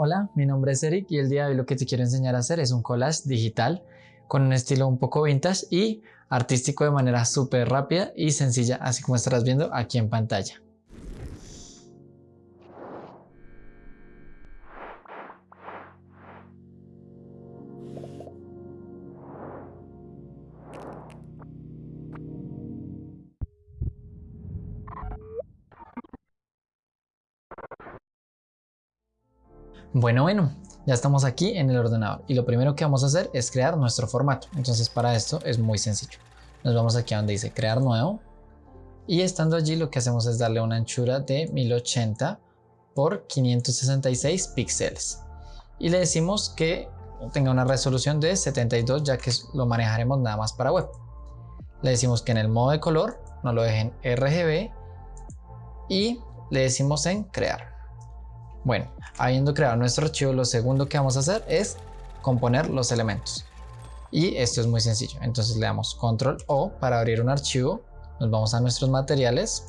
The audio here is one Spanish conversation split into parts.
Hola, mi nombre es Eric y el día de hoy lo que te quiero enseñar a hacer es un collage digital con un estilo un poco vintage y artístico de manera súper rápida y sencilla, así como estarás viendo aquí en pantalla. Bueno, bueno, ya estamos aquí en el ordenador y lo primero que vamos a hacer es crear nuestro formato. Entonces para esto es muy sencillo. Nos vamos aquí a donde dice crear nuevo y estando allí lo que hacemos es darle una anchura de 1080 por 566 píxeles y le decimos que tenga una resolución de 72 ya que lo manejaremos nada más para web. Le decimos que en el modo de color nos lo dejen RGB y le decimos en crear. Bueno, habiendo creado nuestro archivo, lo segundo que vamos a hacer es componer los elementos. Y esto es muy sencillo. Entonces le damos control O para abrir un archivo. Nos vamos a nuestros materiales.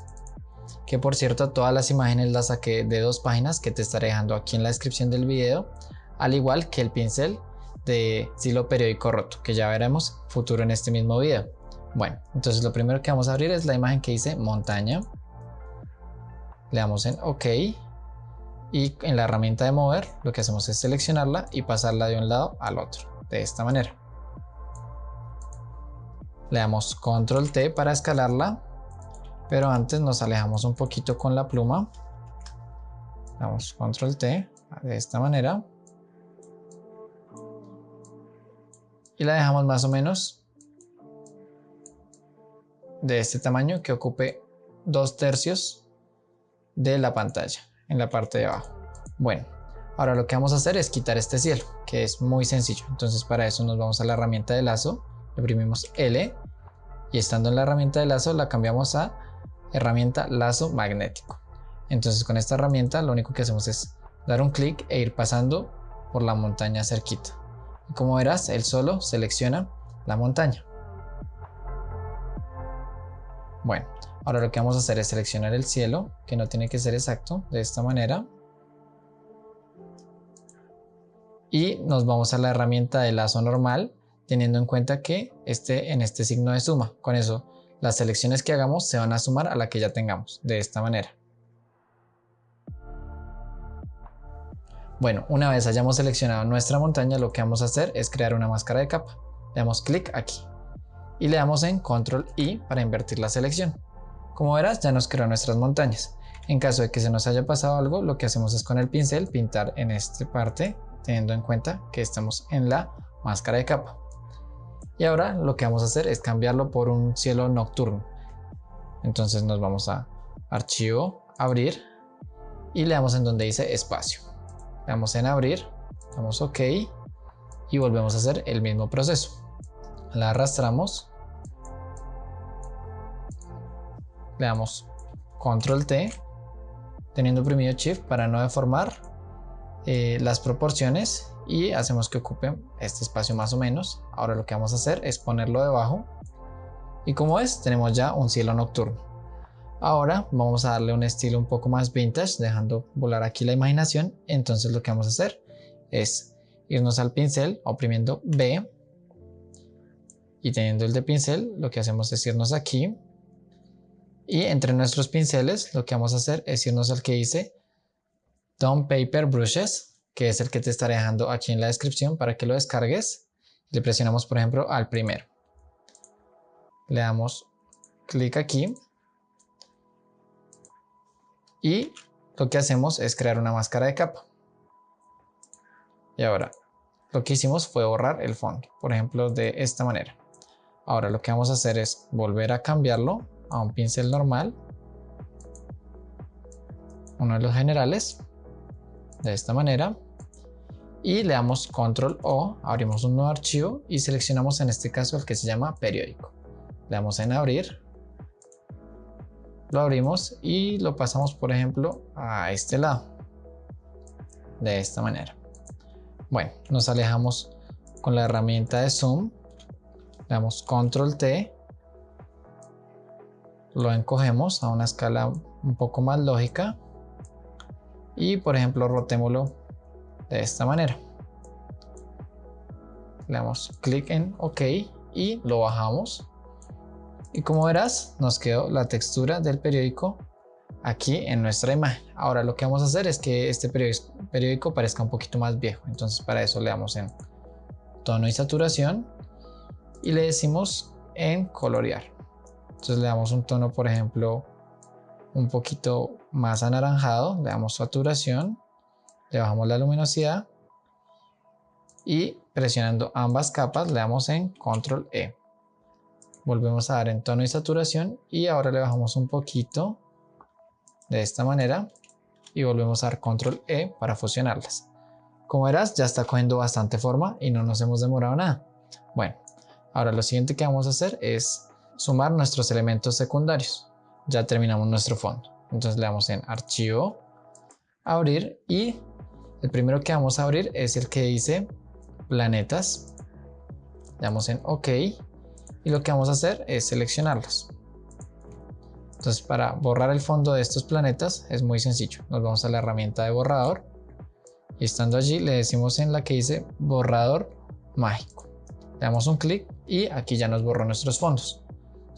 Que por cierto, todas las imágenes las saqué de dos páginas que te estaré dejando aquí en la descripción del video. Al igual que el pincel de estilo periódico roto, que ya veremos futuro en este mismo video. Bueno, entonces lo primero que vamos a abrir es la imagen que dice montaña. Le damos en OK y en la herramienta de mover lo que hacemos es seleccionarla y pasarla de un lado al otro de esta manera. Le damos control T para escalarla pero antes nos alejamos un poquito con la pluma. Damos control T de esta manera. Y la dejamos más o menos de este tamaño que ocupe dos tercios de la pantalla en la parte de abajo. Bueno, ahora lo que vamos a hacer es quitar este cielo, que es muy sencillo. Entonces para eso nos vamos a la herramienta de lazo, le oprimimos L y estando en la herramienta de lazo la cambiamos a herramienta lazo magnético. Entonces con esta herramienta lo único que hacemos es dar un clic e ir pasando por la montaña cerquita. Y como verás, él solo selecciona la montaña. Bueno, Ahora lo que vamos a hacer es seleccionar el cielo, que no tiene que ser exacto, de esta manera. Y nos vamos a la herramienta de lazo normal, teniendo en cuenta que esté en este signo de suma. Con eso, las selecciones que hagamos se van a sumar a la que ya tengamos, de esta manera. Bueno, una vez hayamos seleccionado nuestra montaña, lo que vamos a hacer es crear una máscara de capa. Le damos clic aquí y le damos en control I para invertir la selección. Como verás ya nos creó nuestras montañas. En caso de que se nos haya pasado algo, lo que hacemos es con el pincel pintar en esta parte, teniendo en cuenta que estamos en la máscara de capa. Y ahora lo que vamos a hacer es cambiarlo por un cielo nocturno. Entonces nos vamos a archivo, abrir y le damos en donde dice espacio. Le damos en abrir, damos ok y volvemos a hacer el mismo proceso. La arrastramos le damos control T teniendo oprimido shift para no deformar eh, las proporciones y hacemos que ocupe este espacio más o menos. Ahora lo que vamos a hacer es ponerlo debajo. Y como ves tenemos ya un cielo nocturno. Ahora vamos a darle un estilo un poco más vintage dejando volar aquí la imaginación. Entonces lo que vamos a hacer es irnos al pincel oprimiendo B. Y teniendo el de pincel lo que hacemos es irnos aquí y entre nuestros pinceles lo que vamos a hacer es irnos al que dice Down Paper Brushes, que es el que te estaré dejando aquí en la descripción para que lo descargues. Le presionamos por ejemplo al primero. Le damos clic aquí. Y lo que hacemos es crear una máscara de capa. Y ahora lo que hicimos fue borrar el fondo, por ejemplo de esta manera. Ahora lo que vamos a hacer es volver a cambiarlo a un pincel normal, uno de los generales, de esta manera, y le damos control O, abrimos un nuevo archivo y seleccionamos en este caso el que se llama periódico. Le damos en abrir, lo abrimos y lo pasamos por ejemplo a este lado, de esta manera. Bueno, nos alejamos con la herramienta de zoom, le damos control T lo encogemos a una escala un poco más lógica y por ejemplo rotémoslo de esta manera. Le damos clic en OK y lo bajamos. Y como verás, nos quedó la textura del periódico aquí en nuestra imagen. Ahora lo que vamos a hacer es que este periódico parezca un poquito más viejo. Entonces para eso le damos en tono y saturación y le decimos en colorear. Entonces le damos un tono, por ejemplo, un poquito más anaranjado, le damos saturación, le bajamos la luminosidad y presionando ambas capas le damos en control E. Volvemos a dar en tono y saturación y ahora le bajamos un poquito de esta manera y volvemos a dar control E para fusionarlas. Como verás ya está cogiendo bastante forma y no nos hemos demorado nada. Bueno, ahora lo siguiente que vamos a hacer es sumar nuestros elementos secundarios. Ya terminamos nuestro fondo. Entonces le damos en archivo, abrir y el primero que vamos a abrir es el que dice planetas. Le damos en OK y lo que vamos a hacer es seleccionarlos. Entonces para borrar el fondo de estos planetas es muy sencillo. Nos vamos a la herramienta de borrador y estando allí le decimos en la que dice borrador mágico. Le damos un clic y aquí ya nos borró nuestros fondos.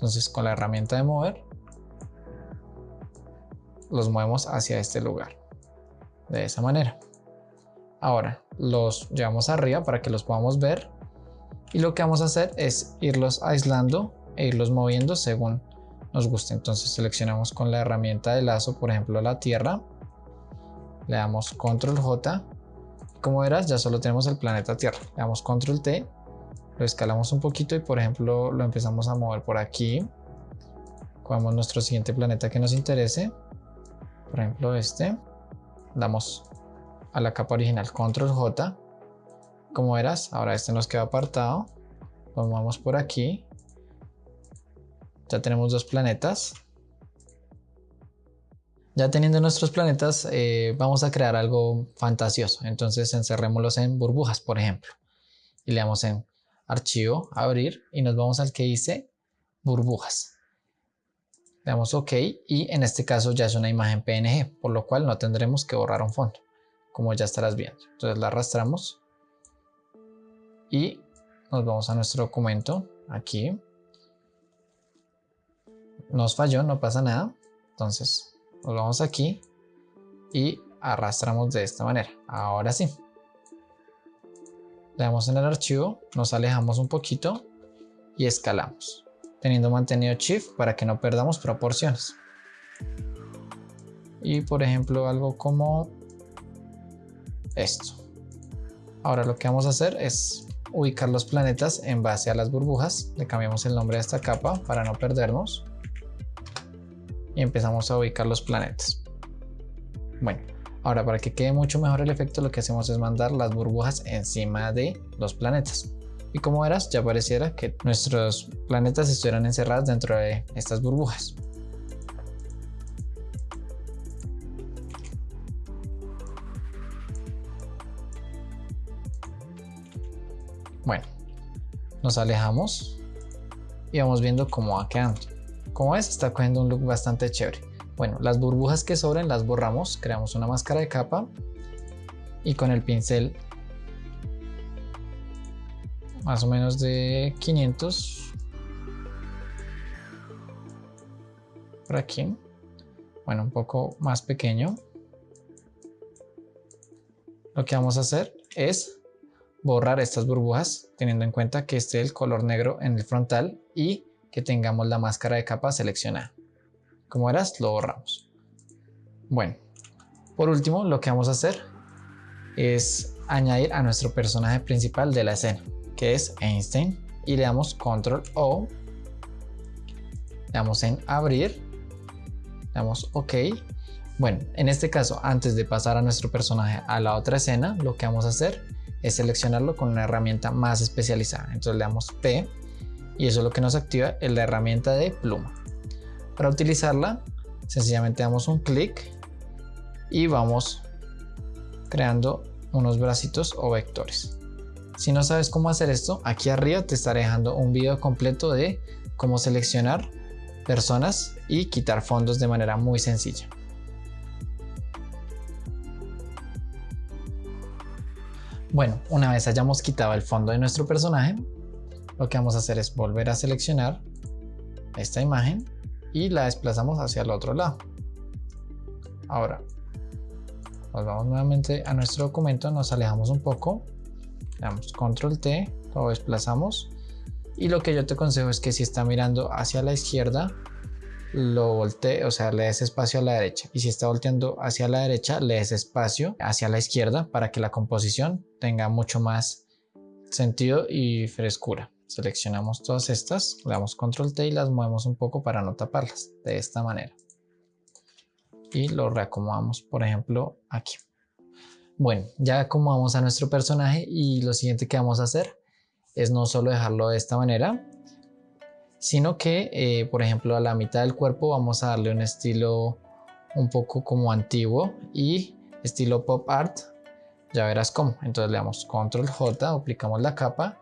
Entonces con la herramienta de mover los movemos hacia este lugar. De esa manera. Ahora los llevamos arriba para que los podamos ver. Y lo que vamos a hacer es irlos aislando e irlos moviendo según nos guste. Entonces seleccionamos con la herramienta de lazo, por ejemplo, la tierra. Le damos control J. Como verás, ya solo tenemos el planeta Tierra. Le damos control T. Lo escalamos un poquito y, por ejemplo, lo empezamos a mover por aquí. Cogemos nuestro siguiente planeta que nos interese. Por ejemplo este, damos a la capa original control J, como verás, ahora este nos queda apartado, lo movemos por aquí, ya tenemos dos planetas, ya teniendo nuestros planetas eh, vamos a crear algo fantasioso, entonces encerrémoslos en burbujas por ejemplo, y le damos en archivo, abrir y nos vamos al que dice burbujas le damos OK y en este caso ya es una imagen PNG, por lo cual no tendremos que borrar un fondo, como ya estarás viendo. Entonces la arrastramos y nos vamos a nuestro documento aquí. Nos falló, no pasa nada. Entonces nos vamos aquí y arrastramos de esta manera. Ahora sí. Le damos en el archivo, nos alejamos un poquito y escalamos teniendo mantenido shift para que no perdamos proporciones. Y por ejemplo algo como esto. Ahora lo que vamos a hacer es ubicar los planetas en base a las burbujas. Le cambiamos el nombre a esta capa para no perdernos. Y empezamos a ubicar los planetas. Bueno, ahora para que quede mucho mejor el efecto lo que hacemos es mandar las burbujas encima de los planetas y como verás ya pareciera que nuestros planetas estuvieran encerrados dentro de estas burbujas. Bueno, nos alejamos y vamos viendo cómo va quedando. Como ves, está cogiendo un look bastante chévere. Bueno, las burbujas que sobren las borramos, creamos una máscara de capa y con el pincel más o menos de 500 por aquí. Bueno un poco más pequeño. Lo que vamos a hacer es borrar estas burbujas teniendo en cuenta que esté el color negro en el frontal y que tengamos la máscara de capa seleccionada como verás lo borramos. Bueno por último lo que vamos a hacer es añadir a nuestro personaje principal de la escena que es Einstein y le damos control O le damos en abrir le damos ok. Bueno en este caso antes de pasar a nuestro personaje a la otra escena lo que vamos a hacer es seleccionarlo con una herramienta más especializada. Entonces le damos P y eso es lo que nos activa es la herramienta de pluma para utilizarla sencillamente damos un clic y vamos creando unos bracitos o vectores si no sabes cómo hacer esto, aquí arriba te estaré dejando un video completo de cómo seleccionar personas y quitar fondos de manera muy sencilla. Bueno, una vez hayamos quitado el fondo de nuestro personaje, lo que vamos a hacer es volver a seleccionar esta imagen y la desplazamos hacia el otro lado. Ahora, nos vamos nuevamente a nuestro documento, nos alejamos un poco, le damos control T, lo desplazamos y lo que yo te aconsejo es que si está mirando hacia la izquierda, lo voltee, o sea, le des espacio a la derecha. Y si está volteando hacia la derecha, le des espacio hacia la izquierda para que la composición tenga mucho más sentido y frescura. Seleccionamos todas estas, le damos control T y las movemos un poco para no taparlas, de esta manera. Y lo reacomodamos, por ejemplo, aquí. Bueno, ya acomodamos a nuestro personaje y lo siguiente que vamos a hacer es no solo dejarlo de esta manera, sino que, eh, por ejemplo, a la mitad del cuerpo vamos a darle un estilo un poco como antiguo y estilo pop art. Ya verás cómo. Entonces le damos control J, aplicamos la capa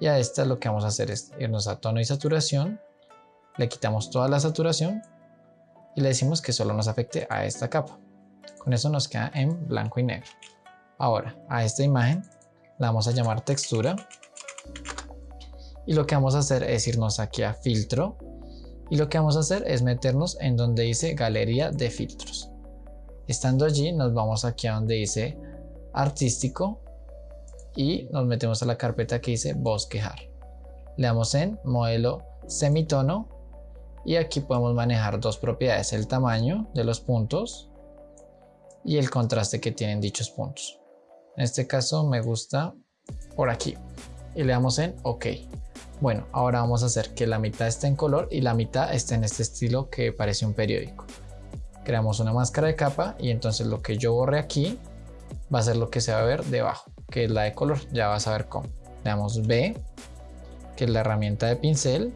y a esta lo que vamos a hacer es irnos a tono y saturación, le quitamos toda la saturación y le decimos que solo nos afecte a esta capa. Con eso nos queda en blanco y negro. Ahora, a esta imagen la vamos a llamar textura y lo que vamos a hacer es irnos aquí a filtro y lo que vamos a hacer es meternos en donde dice galería de filtros. Estando allí nos vamos aquí a donde dice artístico y nos metemos a la carpeta que dice bosquejar. Le damos en modelo semitono y aquí podemos manejar dos propiedades, el tamaño de los puntos y el contraste que tienen dichos puntos. En este caso me gusta por aquí y le damos en OK. Bueno, ahora vamos a hacer que la mitad esté en color y la mitad esté en este estilo que parece un periódico. Creamos una máscara de capa y entonces lo que yo borre aquí va a ser lo que se va a ver debajo, que es la de color. Ya vas a ver cómo. Le damos B, que es la herramienta de pincel.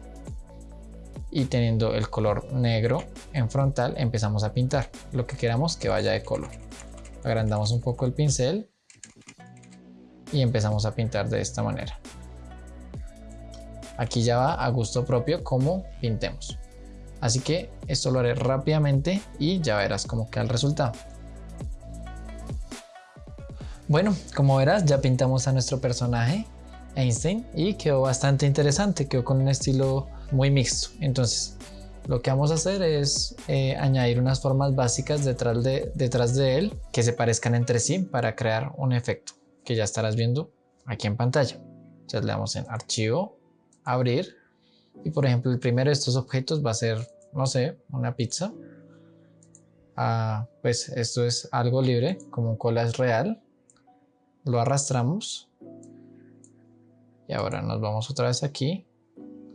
Y teniendo el color negro en frontal empezamos a pintar lo que queramos que vaya de color. Agrandamos un poco el pincel y empezamos a pintar de esta manera. Aquí ya va a gusto propio como pintemos. Así que esto lo haré rápidamente y ya verás cómo queda el resultado. Bueno, como verás ya pintamos a nuestro personaje Einstein y quedó bastante interesante, quedó con un estilo muy mixto. Entonces lo que vamos a hacer es eh, añadir unas formas básicas detrás de, detrás de él que se parezcan entre sí para crear un efecto que ya estarás viendo aquí en pantalla. Entonces le damos en archivo, abrir y por ejemplo el primero de estos objetos va a ser, no sé, una pizza. Ah, pues esto es algo libre, como un cola es real. Lo arrastramos. Y ahora nos vamos otra vez aquí.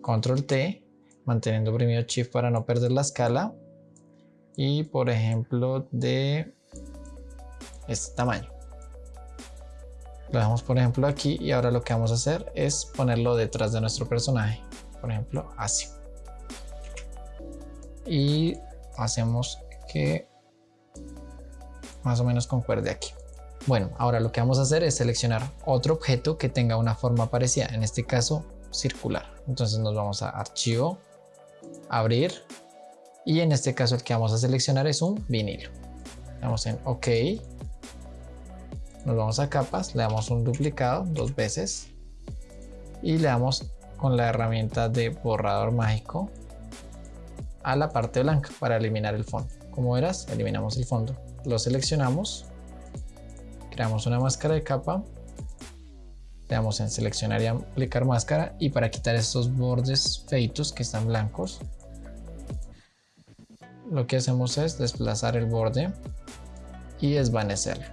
Control T, manteniendo oprimido Shift para no perder la escala. Y por ejemplo de este tamaño. Lo dejamos por ejemplo aquí y ahora lo que vamos a hacer es ponerlo detrás de nuestro personaje. Por ejemplo así. Y hacemos que más o menos concuerde aquí. Bueno, ahora lo que vamos a hacer es seleccionar otro objeto que tenga una forma parecida, en este caso circular. Entonces nos vamos a archivo, abrir y en este caso el que vamos a seleccionar es un vinilo. Damos en OK nos vamos a capas, le damos un duplicado dos veces y le damos con la herramienta de borrador mágico a la parte blanca para eliminar el fondo. Como verás, eliminamos el fondo. Lo seleccionamos, creamos una máscara de capa, le damos en seleccionar y aplicar máscara. Y para quitar estos bordes feitos que están blancos, lo que hacemos es desplazar el borde y desvanecerlo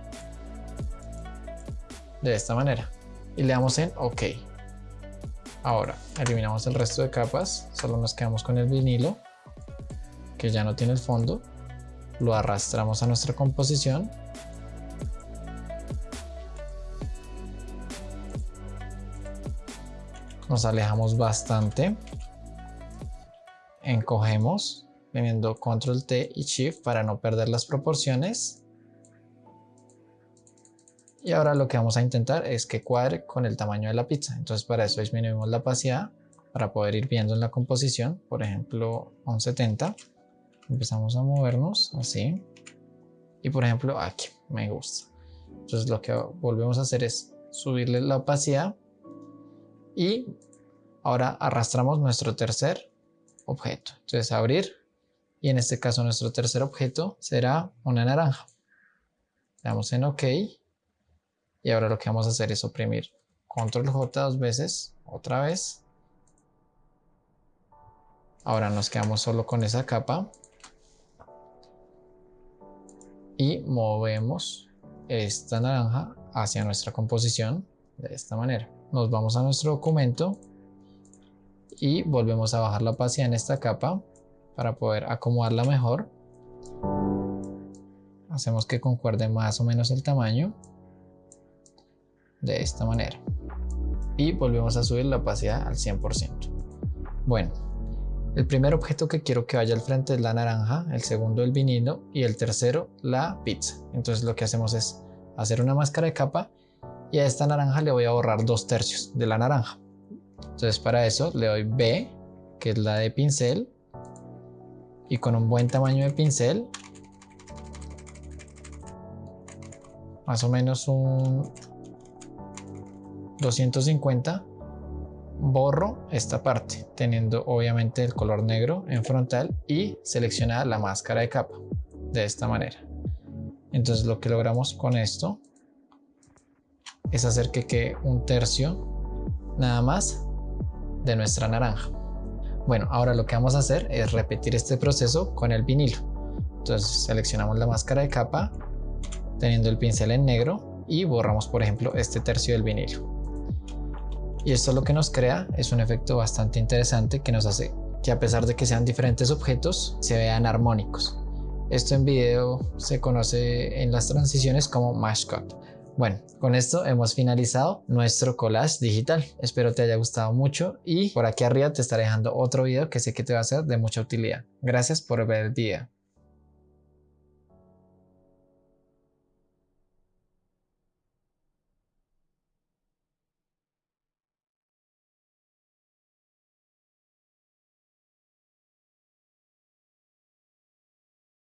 de esta manera. Y le damos en OK. Ahora eliminamos el resto de capas, solo nos quedamos con el vinilo que ya no tiene el fondo, lo arrastramos a nuestra composición nos alejamos bastante, encogemos teniendo control T y shift para no perder las proporciones y ahora lo que vamos a intentar es que cuadre con el tamaño de la pizza. Entonces para eso disminuimos la opacidad para poder ir viendo en la composición. Por ejemplo, 170. Empezamos a movernos así. Y por ejemplo aquí, me gusta. Entonces lo que volvemos a hacer es subirle la opacidad y ahora arrastramos nuestro tercer objeto. Entonces abrir y en este caso nuestro tercer objeto será una naranja. Le damos en OK y ahora lo que vamos a hacer es oprimir control J dos veces, otra vez. Ahora nos quedamos solo con esa capa y movemos esta naranja hacia nuestra composición de esta manera. Nos vamos a nuestro documento y volvemos a bajar la opacidad en esta capa para poder acomodarla mejor. Hacemos que concuerde más o menos el tamaño de esta manera y volvemos a subir la opacidad al 100%. Bueno, el primer objeto que quiero que vaya al frente es la naranja, el segundo el vinilo y el tercero la pizza. Entonces lo que hacemos es hacer una máscara de capa y a esta naranja le voy a borrar dos tercios de la naranja. Entonces para eso le doy B, que es la de pincel, y con un buen tamaño de pincel, más o menos un 250 borro esta parte teniendo obviamente el color negro en frontal y seleccionada la máscara de capa de esta manera. Entonces lo que logramos con esto es hacer que quede un tercio nada más de nuestra naranja bueno ahora lo que vamos a hacer es repetir este proceso con el vinilo entonces seleccionamos la máscara de capa teniendo el pincel en negro y borramos por ejemplo este tercio del vinilo y esto lo que nos crea es un efecto bastante interesante que nos hace que a pesar de que sean diferentes objetos, se vean armónicos. Esto en video se conoce en las transiciones como Mash Cut. Bueno, con esto hemos finalizado nuestro collage digital. Espero te haya gustado mucho y por aquí arriba te estaré dejando otro video que sé que te va a ser de mucha utilidad. Gracias por ver el video.